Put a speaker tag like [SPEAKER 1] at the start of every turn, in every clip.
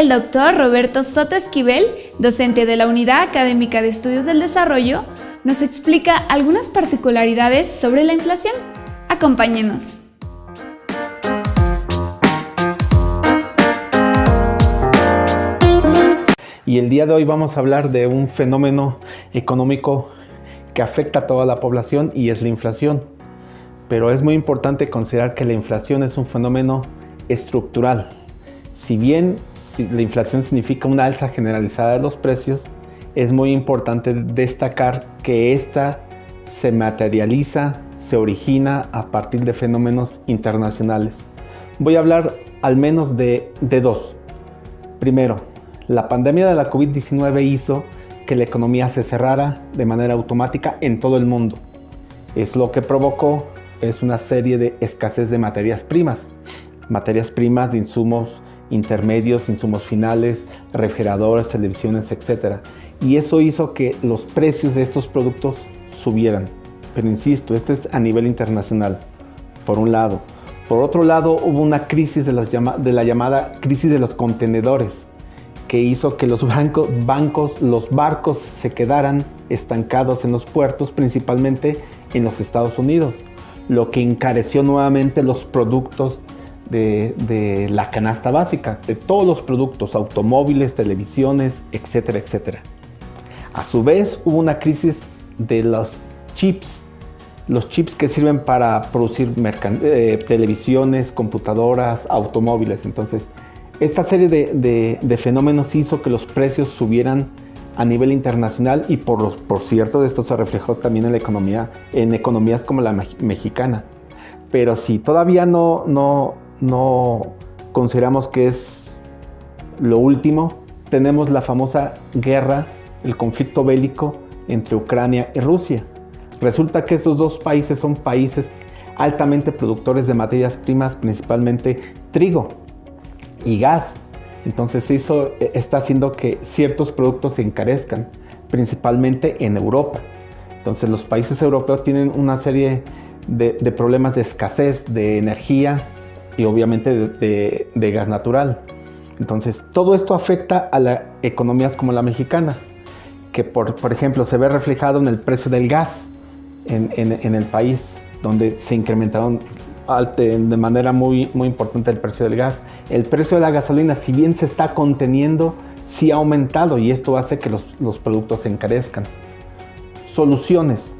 [SPEAKER 1] el doctor Roberto Soto Esquivel, docente de la Unidad Académica de Estudios del Desarrollo, nos explica algunas particularidades sobre la inflación. Acompáñenos.
[SPEAKER 2] Y el día de hoy vamos a hablar de un fenómeno económico que afecta a toda la población y es la inflación. Pero es muy importante considerar que la inflación es un fenómeno estructural. Si bien la inflación significa una alza generalizada de los precios, es muy importante destacar que esta se materializa, se origina a partir de fenómenos internacionales. Voy a hablar al menos de, dos. Primero, la pandemia de la COVID-19 hizo que la economía se cerrara de manera automática en todo el mundo. Es lo que provocó es una serie de escasez de materias primas. Materias primas de insumos intermedios, insumos finales, refrigeradores, televisiones, etc. Y eso hizo que los precios de estos productos subieran. Pero insisto, esto es a nivel internacional, por un lado. Por otro lado, hubo una crisis de, de la llamada crisis de los contenedores que hizo que los bancos, los barcos se quedaran estancados en los puertos, principalmente en los Estados Unidos, lo que encareció nuevamente los productos de, la canasta básica, de todos los productos, automóviles, televisiones, etcétera, etcétera. A su vez hubo una crisis de los chips, los chips que sirven para producir eh, televisiones, computadoras, automóviles. Entonces, esta serie de, fenómenos hizo que los precios subieran a nivel internacional y por, por cierto esto se reflejó también en la economía, en economías como la mexicana. Pero si todavía no, no, no consideramos que es lo último, tenemos la famosa guerra, el conflicto bélico entre Ucrania y Rusia. Resulta que estos dos países son países altamente productores de materias primas, principalmente trigo y gas. Entonces eso eh, está haciendo que ciertos productos se encarezcan, principalmente en Europa. Entonces los países europeos tienen una serie de, problemas de escasez de energía y obviamente de, gas natural. Entonces todo esto afecta a las economías como la mexicana, que por, por ejemplo se ve reflejado en el precio del gas en, en el país, donde se incrementaron de manera muy, muy importante el precio del gas. El precio de la gasolina, si bien se está conteniendo, sí ha aumentado y esto hace que los, productos se encarezcan. Soluciones.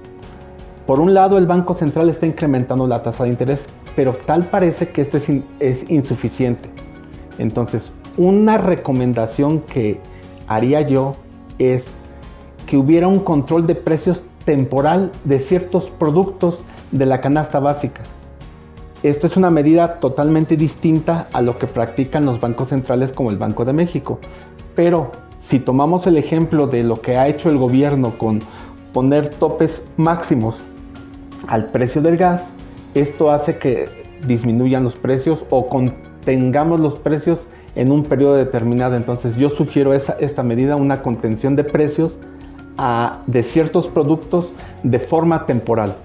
[SPEAKER 2] Por un lado, el Banco Central está incrementando la tasa de interés, pero tal parece que esto es, es insuficiente. Entonces, una recomendación que haría yo es que hubiera un control de precios temporal de ciertos productos de la canasta básica. Esto es una medida totalmente distinta a lo que practican los bancos centrales como el Banco de México. Pero si tomamos el ejemplo de lo que ha hecho el gobierno con poner topes máximos al precio del gas, esto hace que disminuyan los precios o contengamos los precios en un periodo determinado. Entonces yo sugiero esta medida, una contención de precios de ciertos productos de forma temporal.